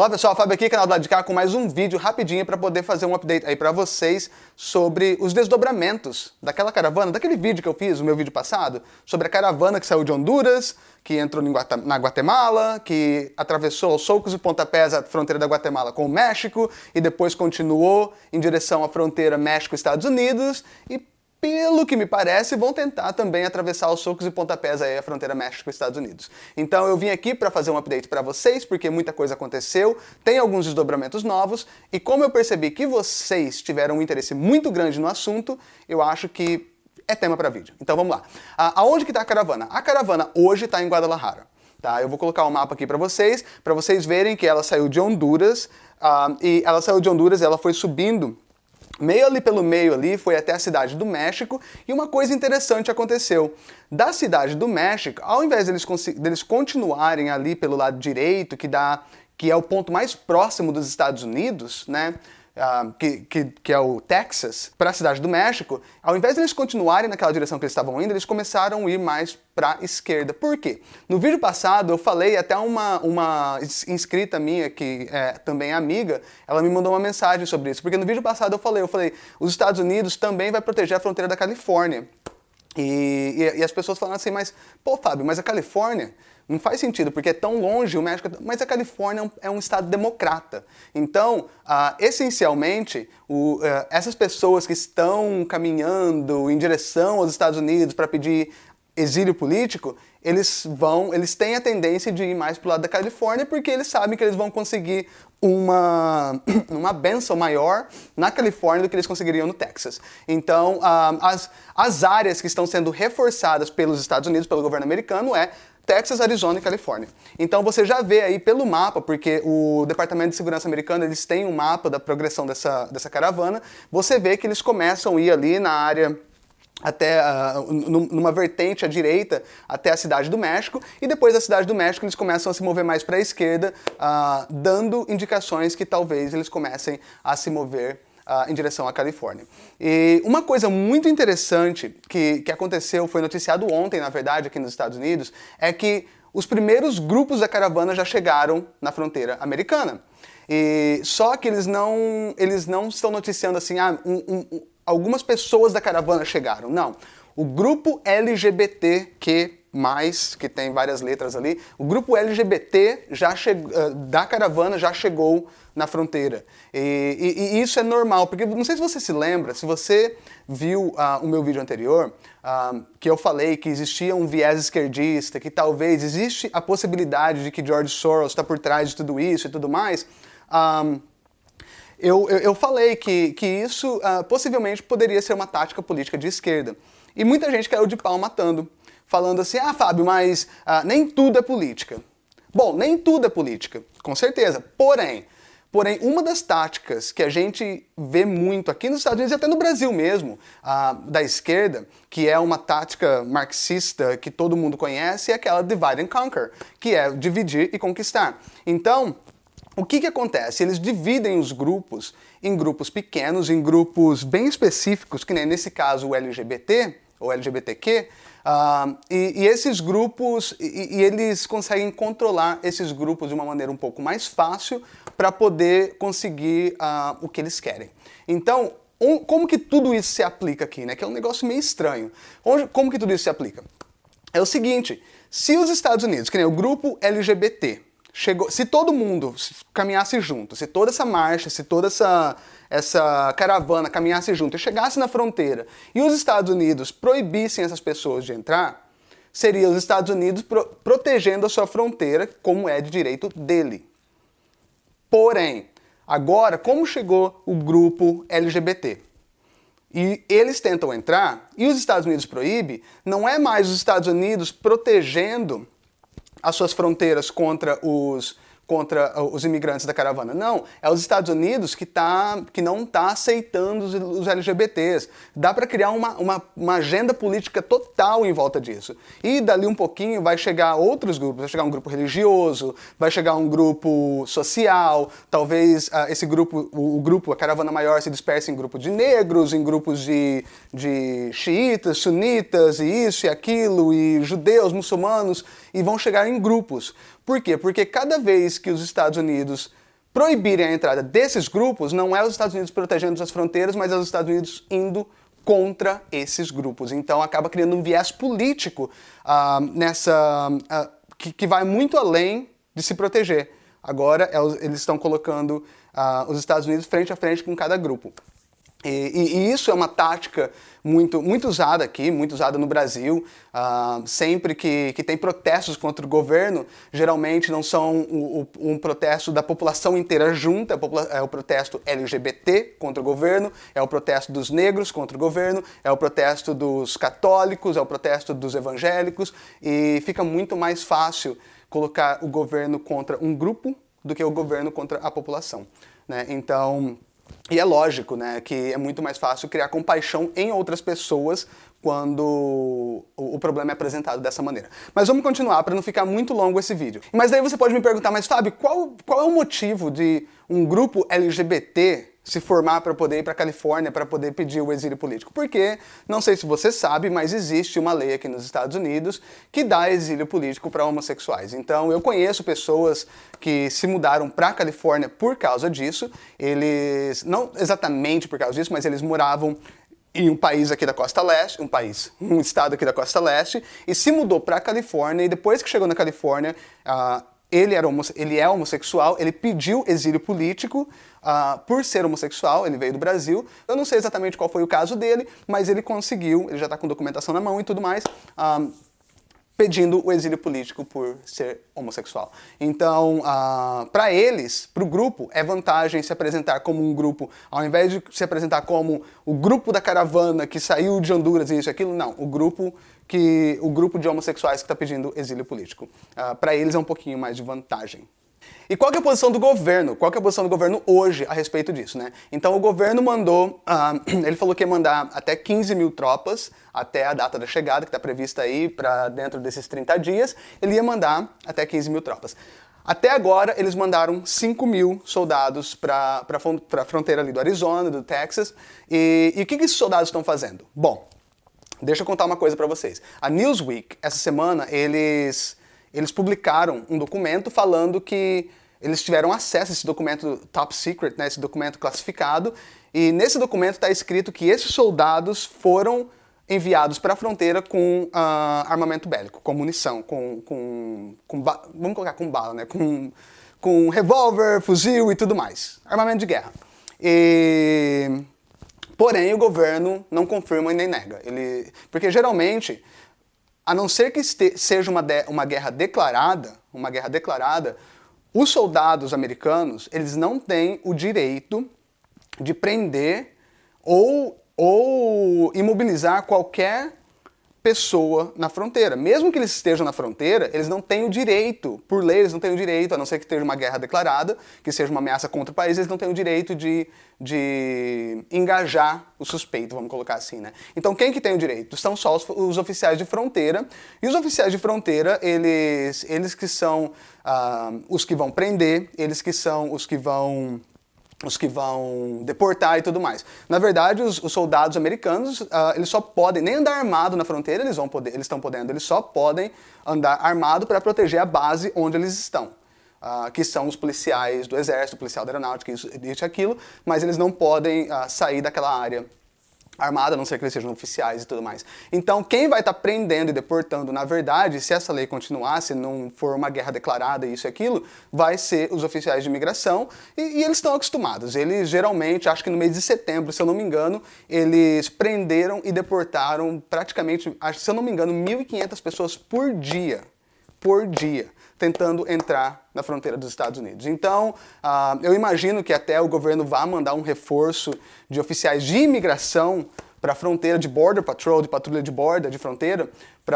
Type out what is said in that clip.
Olá pessoal, Fábio aqui, canal do lado de cá, com mais um vídeo rapidinho para poder fazer um update aí para vocês sobre os desdobramentos daquela caravana, daquele vídeo que eu fiz, o meu vídeo passado, sobre a caravana que saiu de Honduras, que entrou na Guatemala, que atravessou aos socos e pontapés a fronteira da Guatemala com o México e depois continuou em direção à fronteira México-Estados Unidos e pelo que me parece, vão tentar também atravessar os socos e pontapés aí a fronteira México-Estados Unidos. Então eu vim aqui para fazer um update para vocês, porque muita coisa aconteceu, tem alguns desdobramentos novos, e como eu percebi que vocês tiveram um interesse muito grande no assunto, eu acho que é tema para vídeo. Então vamos lá. aonde que está a caravana? A caravana hoje está em Guadalajara. Tá? Eu vou colocar o um mapa aqui para vocês, para vocês verem que ela saiu de Honduras, uh, e ela saiu de Honduras, ela foi subindo meio ali pelo meio ali, foi até a cidade do México, e uma coisa interessante aconteceu. Da cidade do México, ao invés deles, deles continuarem ali pelo lado direito, que, dá, que é o ponto mais próximo dos Estados Unidos, né, uh, que, que, que, é o Texas, para a cidade do México, ao invés de eles continuarem naquela direção que eles estavam indo, eles começaram a ir mais para a esquerda. Por quê? No vídeo passado eu falei, até uma, uma inscrita minha, que é também é amiga, ela me mandou uma mensagem sobre isso, porque no vídeo passado eu falei, eu falei, os Estados Unidos também vai proteger a fronteira da Califórnia. E, e, e, as pessoas falam assim, mas, pô, Fábio, mas a Califórnia não faz sentido, porque é tão longe o México, mas a Califórnia é um, é estado democrata. Então, uh, essencialmente, o, uh, essas pessoas que estão caminhando em direção aos Estados Unidos para pedir exílio político, eles vão, eles têm a tendência de ir mais para o lado da Califórnia porque eles sabem que eles vão conseguir uma, uma benção maior na Califórnia do que eles conseguiriam no Texas. Então, uh, as, as áreas que estão sendo reforçadas pelos Estados Unidos, pelo governo americano, é Texas, Arizona e Califórnia. Então você já vê aí pelo mapa, porque o Departamento de Segurança americano eles têm um mapa da progressão dessa, dessa caravana, você vê que eles começam a ir ali na área até uh, numa vertente à direita até a cidade do México e depois da cidade do México eles começam a se mover mais para a esquerda, uh, dando indicações que talvez eles comecem a se mover uh, em direção à Califórnia. E uma coisa muito interessante que, que aconteceu, foi noticiado ontem, na verdade, aqui nos Estados Unidos, é que os primeiros grupos da caravana já chegaram na fronteira americana. E só que eles não, eles não estão noticiando assim, ah, um, um, algumas pessoas da caravana chegaram. Não. O grupo LGBTQ+, que tem várias letras ali, o grupo LGBT já uh, da caravana já chegou na fronteira. E, e, e, isso é normal, porque não sei se você se lembra, se você viu uh, o meu vídeo anterior, uh, que eu falei que existia um viés esquerdista, que talvez existe a possibilidade de que George Soros está por trás de tudo isso e tudo mais, um, eu, eu, eu, falei que, que isso uh, possivelmente poderia ser uma tática política de esquerda. E muita gente caiu de pau matando, falando assim, ah, Fábio, mas uh, nem tudo é política. Bom, nem tudo é política, com certeza. Porém, porém, uma das táticas que a gente vê muito aqui nos Estados Unidos e até no Brasil mesmo, uh, da esquerda, que é uma tática marxista que todo mundo conhece, é aquela divide and conquer, que é dividir e conquistar. Então, o que, que acontece? Eles dividem os grupos em grupos pequenos, em grupos bem específicos, que nem nesse caso o LGBT, ou LGBTQ, uh, e, e, esses grupos, e, e, eles conseguem controlar esses grupos de uma maneira um pouco mais fácil para poder conseguir uh, o que eles querem. Então, um, como que tudo isso se aplica aqui, né? Que é um negócio meio estranho. Onde, como que tudo isso se aplica? É o seguinte, se os Estados Unidos, que nem o grupo LGBT, chegou, se todo mundo caminhasse junto, se toda essa marcha, se toda essa, essa caravana caminhasse junto e chegasse na fronteira e os Estados Unidos proibissem essas pessoas de entrar, seria os Estados Unidos pro, protegendo a sua fronteira como é de direito dele. Porém, agora, como chegou o grupo LGBT? E eles tentam entrar e os Estados Unidos proíbe, não é mais os Estados Unidos protegendo as suas fronteiras contra os contra uh, os imigrantes da caravana. Não, é os Estados Unidos que, tá, que não está aceitando os, LGBTs. Dá para criar uma, uma, uma, agenda política total em volta disso. E dali um pouquinho vai chegar outros grupos, vai chegar um grupo religioso, vai chegar um grupo social, talvez uh, esse grupo, o, o, grupo, a caravana maior se disperse em grupos de negros, em grupos de, de xiitas, sunitas, e isso e aquilo, e judeus, muçulmanos, e vão chegar em grupos. Por quê? Porque cada vez que os Estados Unidos proibirem a entrada desses grupos, não é os Estados Unidos protegendo as fronteiras, mas é os Estados Unidos indo contra esses grupos. Então acaba criando um viés político uh, nessa uh, que, que, vai muito além de se proteger. Agora é, eles estão colocando uh, os Estados Unidos frente a frente com cada grupo. E, e, e, isso é uma tática muito, muito usada aqui, muito usada no Brasil. Uh, sempre que, que tem protestos contra o governo, geralmente não são um, um protesto da população inteira junta, é o protesto LGBT contra o governo, é o protesto dos negros contra o governo, é o protesto dos católicos, é o protesto dos evangélicos, e fica muito mais fácil colocar o governo contra um grupo do que o governo contra a população. Né? Então, e é lógico, né, que é muito mais fácil criar compaixão em outras pessoas quando o, problema é apresentado dessa maneira. Mas vamos continuar para não ficar muito longo esse vídeo. Mas daí você pode me perguntar, mas Fábio, qual, qual é o motivo de um grupo LGBT se formar para poder ir para a Califórnia para poder pedir o exílio político. Porque, não sei se você sabe, mas existe uma lei aqui nos Estados Unidos que dá exílio político para homossexuais. Então eu conheço pessoas que se mudaram para a Califórnia por causa disso. Eles, não exatamente por causa disso, mas eles moravam em um país aqui da costa leste, um país, um estado aqui da costa leste, e se mudou para a Califórnia, e depois que chegou na Califórnia, uh, ele, era ele é homossexual, ele pediu exílio político uh, por ser homossexual, ele veio do Brasil. Eu não sei exatamente qual foi o caso dele, mas ele conseguiu, ele já está com documentação na mão e tudo mais, uh, pedindo o exílio político por ser homossexual. Então, uh, para eles, para o grupo, é vantagem se apresentar como um grupo, ao invés de se apresentar como o grupo da caravana que saiu de Honduras e isso e aquilo, não, o grupo que o grupo de homossexuais que está pedindo exílio político. Uh, Para eles é um pouquinho mais de vantagem. E qual é a posição do governo? Qual é a posição do governo hoje a respeito disso, né? Então o governo mandou, uh, ele falou que ia mandar até 15 mil tropas até a data da chegada, que está prevista aí para dentro desses 30 dias, ele ia mandar até 15 mil tropas. Até agora, eles mandaram 5 mil soldados para a fronteira ali do Arizona, do Texas. E, e o que, que esses soldados estão fazendo? Bom, Deixa eu contar uma coisa para vocês. A Newsweek, essa semana, eles, eles publicaram um documento falando que eles tiveram acesso a esse documento top secret, né, esse documento classificado, e nesse documento está escrito que esses soldados foram enviados para a fronteira com uh, armamento bélico, com munição, com, com, com vamos colocar com bala, né, com, com revólver, fuzil e tudo mais, armamento de guerra. E Porém, o governo não confirma e nem nega. Ele, porque geralmente, a não ser que seja uma, uma guerra declarada, uma guerra declarada, os soldados americanos, eles não têm o direito de prender ou, ou imobilizar qualquer pessoa na fronteira. Mesmo que eles estejam na fronteira, eles não têm o direito, por lei eles não têm o direito, a não ser que esteja uma guerra declarada, que seja uma ameaça contra o país, eles não têm o direito de, de engajar o suspeito, vamos colocar assim, né? Então quem que tem o direito? São só os, os oficiais de fronteira, e os oficiais de fronteira, eles, eles que são uh, os que vão prender, eles que são os que vão os que vão deportar e tudo mais. Na verdade, os, os soldados americanos, uh, eles só podem, nem andar armado na fronteira eles vão poder, eles estão podendo, eles só podem andar armado para proteger a base onde eles estão. Uh, que são os policiais do exército, policial da aeronáutica, isso e aquilo, mas eles não podem uh, sair daquela área armada, a não ser que eles sejam oficiais e tudo mais. Então, quem vai estar tá prendendo e deportando, na verdade, se essa lei continuar, se não for uma guerra declarada, isso e aquilo, vai ser os oficiais de imigração, e, e eles estão acostumados. Eles, geralmente, acho que no mês de setembro, se eu não me engano, eles prenderam e deportaram praticamente, se eu não me engano, 1.500 pessoas por dia. Por dia tentando entrar na fronteira dos Estados Unidos. Então, uh, eu imagino que até o governo vá mandar um reforço de oficiais de imigração para a fronteira de Border Patrol, de patrulha de borda, de fronteira, para